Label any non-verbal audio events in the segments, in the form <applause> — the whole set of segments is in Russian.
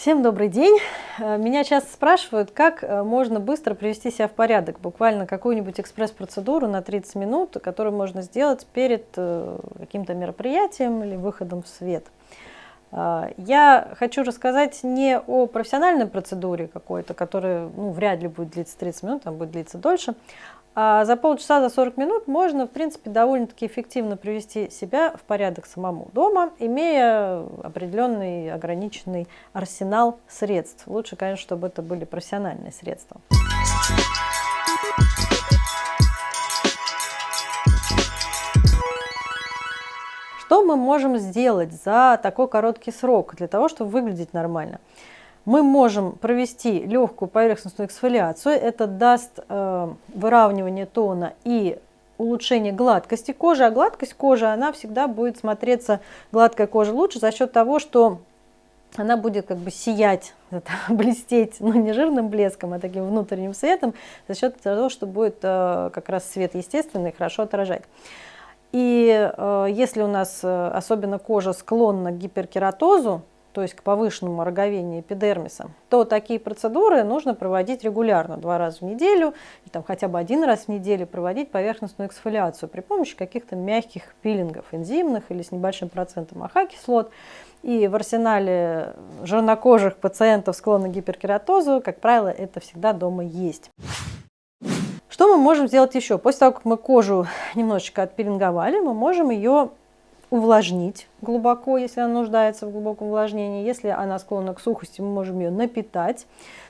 Всем добрый день! Э, меня часто спрашивают, как э, можно быстро привести себя в порядок, буквально какую-нибудь экспресс-процедуру на 30 минут, которую можно сделать перед э, каким-то мероприятием или выходом в свет. Я хочу рассказать не о профессиональной процедуре какой-то, которая ну, вряд ли будет длиться 30 минут, там будет длиться дольше, а за полчаса, за 40 минут можно, в принципе, довольно-таки эффективно привести себя в порядок самому дома, имея определенный ограниченный арсенал средств. Лучше, конечно, чтобы это были профессиональные средства. Что мы можем сделать за такой короткий срок для того, чтобы выглядеть нормально? Мы можем провести легкую поверхностную эксфолиацию. Это даст э, выравнивание тона и улучшение гладкости кожи. А гладкость кожи, она всегда будет смотреться, гладкая кожа лучше за счет того, что она будет как бы сиять, <laughs> блестеть, ну не жирным блеском, а таким внутренним светом, за счет того, что будет э, как раз свет естественный, хорошо отражать. И э, если у нас особенно кожа склонна к гиперкератозу, то есть к повышенному роговению эпидермиса, то такие процедуры нужно проводить регулярно, два раза в неделю, и там хотя бы один раз в неделю проводить поверхностную эксфолиацию при помощи каких-то мягких пилингов, энзимных или с небольшим процентом АХ-кислот. И в арсенале жирнокожих пациентов, склонных к гиперкератозу, как правило, это всегда дома есть. Что мы можем сделать еще? После того, как мы кожу немножечко отпилинговали, мы можем ее увлажнить глубоко, если она нуждается в глубоком увлажнении. Если она склонна к сухости, мы можем ее напитать.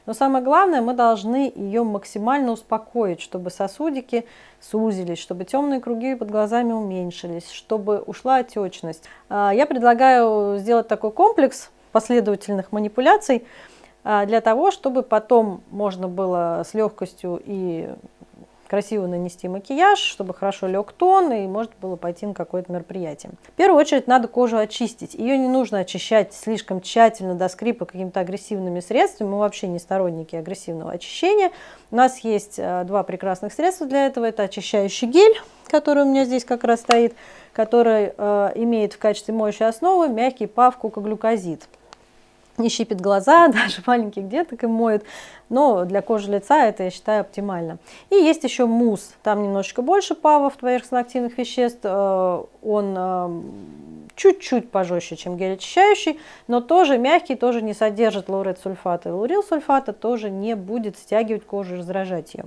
Но самое главное, мы должны ее максимально успокоить, чтобы сосудики сузились, чтобы темные круги под глазами уменьшились, чтобы ушла отечность. А, я предлагаю сделать такой комплекс последовательных манипуляций а, для того, чтобы потом можно было с легкостью и красиво нанести макияж, чтобы хорошо лег тон и может было пойти на какое-то мероприятие. В первую очередь надо кожу очистить. Ее не нужно очищать слишком тщательно до скрипа какими-то агрессивными средствами. Мы вообще не сторонники агрессивного очищения. У нас есть э, два прекрасных средства для этого. Это очищающий гель, который у меня здесь как раз стоит, который э, имеет в качестве моющей основы мягкий пав кукоглюкозид не щипит глаза, <laughs> даже маленьких деток им моют, но для кожи лица это, я считаю, оптимально. И есть еще мусс, там немножечко больше павов, поверхностно-активных веществ, э, он э, чуть-чуть пожестче, чем гель очищающий, но тоже мягкий, тоже не содержит лаурет сульфата лаурил сульфата, тоже не будет стягивать кожу и раздражать ее.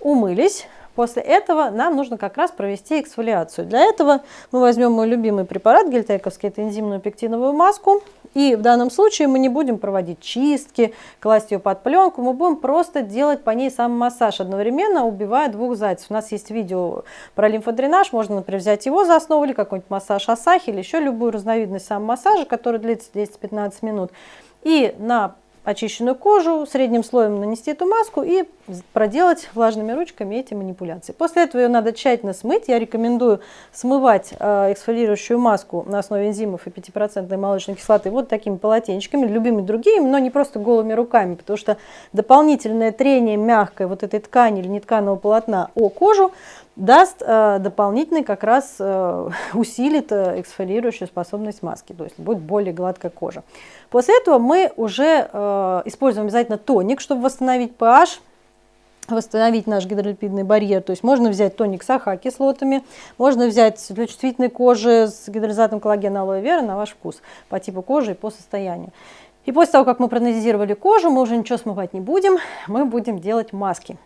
Умылись. После этого нам нужно как раз провести эксфолиацию. Для этого мы возьмем мой любимый препарат гельтековский, это энзимную пектиновую маску. И в данном случае мы не будем проводить чистки, класть ее под пленку, мы будем просто делать по ней сам массаж, одновременно убивая двух зайцев. У нас есть видео про лимфодренаж, можно, например, взять его за основу или какой-нибудь массаж Асахи, или еще любую разновидность сам массажа, который длится 10-15 минут. И на очищенную кожу, средним слоем нанести эту маску и проделать влажными ручками эти манипуляции. После этого ее надо тщательно смыть. Я рекомендую смывать э, эксфолирующую маску на основе энзимов и 5% молочной кислоты вот такими полотенчиками, любыми другими, но не просто голыми руками, потому что дополнительное трение мягкой вот этой ткани или нетканого полотна о кожу даст э, дополнительный, как раз э, <laughs> усилит э, эксфолирующую способность маски, то есть будет более гладкая кожа. После этого мы уже используем обязательно тоник, чтобы восстановить pH, восстановить наш гидролипидный барьер. То есть можно взять тоник с АХ-кислотами, можно взять для чувствительной кожи с гидролизатом коллагена алоэ вера на ваш вкус, по типу кожи и по состоянию. И после того, как мы проанализировали кожу, мы уже ничего смывать не будем, мы будем делать маски.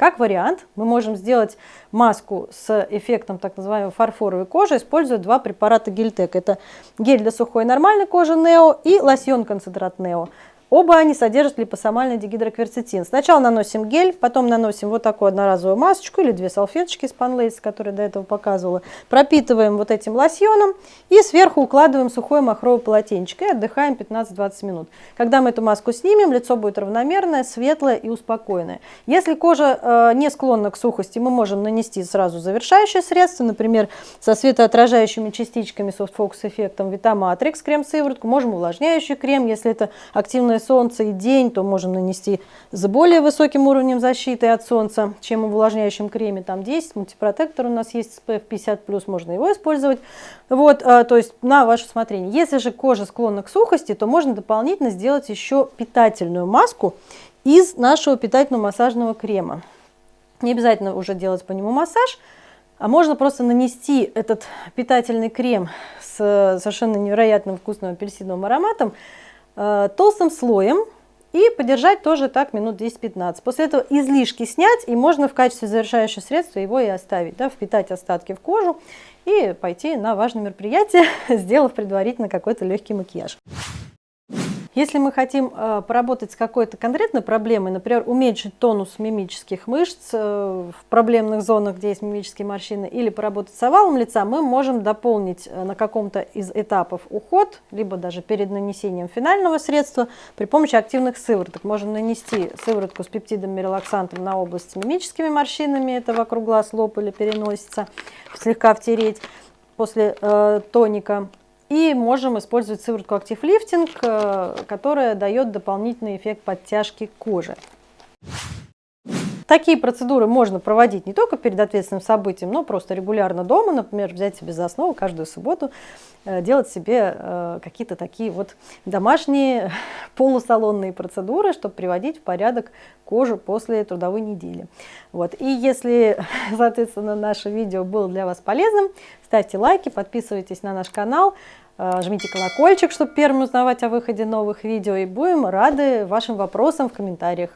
Как вариант, мы можем сделать маску с эффектом так называемой фарфоровой кожи, используя два препарата Гельтек. Это гель для сухой нормальной кожи Нео и лосьон концентрат Нео. Оба они содержат липосомальный дигидрокверцетин. Сначала наносим гель, потом наносим вот такую одноразовую масочку или две салфеточки из Panlace, которые до этого показывала. Пропитываем вот этим лосьоном и сверху укладываем сухое махровое полотенчик и отдыхаем 15-20 минут. Когда мы эту маску снимем, лицо будет равномерное, светлое и успокоенное. Если кожа э, не склонна к сухости, мы можем нанести сразу завершающее средство, например, со светоотражающими частичками Focus эффектом trix крем-сыворотку, можем увлажняющий крем, если это активная солнце и день, то можем нанести с более высоким уровнем защиты от солнца, чем в увлажняющем креме. Там 10, мультипротектор у нас есть SPF 50+, можно его использовать. Вот, а, то есть на ваше усмотрение. Если же кожа склонна к сухости, то можно дополнительно сделать еще питательную маску из нашего питательного массажного крема. Не обязательно уже делать по нему массаж, а можно просто нанести этот питательный крем с совершенно невероятным вкусным апельсиновым ароматом э, толстым слоем и подержать тоже так минут 10-15. После этого излишки снять и можно в качестве завершающего средства его и оставить, да, впитать остатки в кожу и пойти на важное мероприятие, <laughs> сделав предварительно какой-то легкий макияж. Если мы хотим э, поработать с какой-то конкретной проблемой, например, уменьшить тонус мимических мышц э, в проблемных зонах, где есть мимические морщины, или поработать с овалом лица, мы можем дополнить э, на каком-то из этапов уход, либо даже перед нанесением финального средства при помощи активных сывороток. Можем нанести сыворотку с пептидом релаксантом на область с мимическими морщинами, это вокруг глаз, лоб или переносится, слегка втереть после э, тоника и можем использовать сыворотку Active Lifting, э, которая дает дополнительный эффект подтяжки кожи. Такие процедуры можно проводить не только перед ответственным событием, но просто регулярно дома, например, взять себе за основу каждую субботу, э, делать себе э, какие-то такие вот домашние <laughs> полусалонные процедуры, чтобы приводить в порядок кожу после трудовой недели. Вот. И если, <laughs> соответственно, наше видео было для вас полезным, ставьте лайки, подписывайтесь на наш канал, жмите колокольчик, чтобы первым узнавать о выходе новых видео. И будем рады вашим вопросам в комментариях.